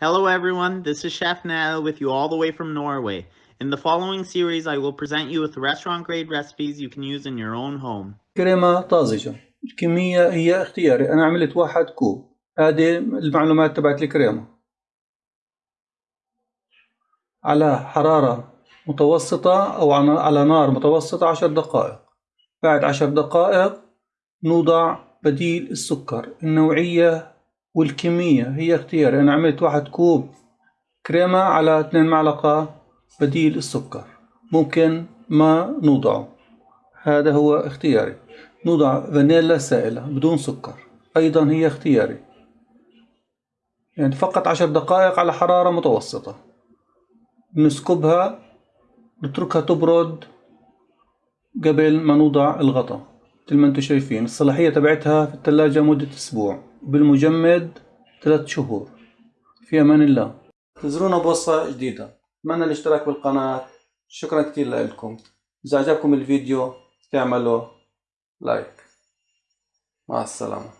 Hello everyone, this is Chef Nell with you all the way from Norway. In the following series, I will present you with restaurant grade recipes you can use in your own home. كريمة طازجة الكمية هي اختياري أنا عملت واحد كوب هذه المعلومات تبعت الكريمة على حرارة متوسطة أو على نار متوسطة عشر دقائق بعد عشر دقائق نوضع بديل السكر النوعية والكمية هي اختياري أنا عملت واحد كوب كريمة على اثنين معلقة بديل السكر. ممكن ما نوضعه. هذا هو اختياري. نوضع فانيلا سائلة بدون سكر. أيضا هي اختياري. يعني فقط عشر دقائق على حرارة متوسطة. نسكبها نتركها تبرد قبل ما نوضع الغطاء. مثل ما أنتم شايفين الصلاحية تبعتها في الثلاجة مدة أسبوع بالمجمد ثلاث شهور. في أمان الله. انتظرونا بوصفة جديدة. أتمنى الاشتراك بالقناة. شكرا كتير لكم. إذا عجبكم الفيديو تعملوا لايك مع السلامة.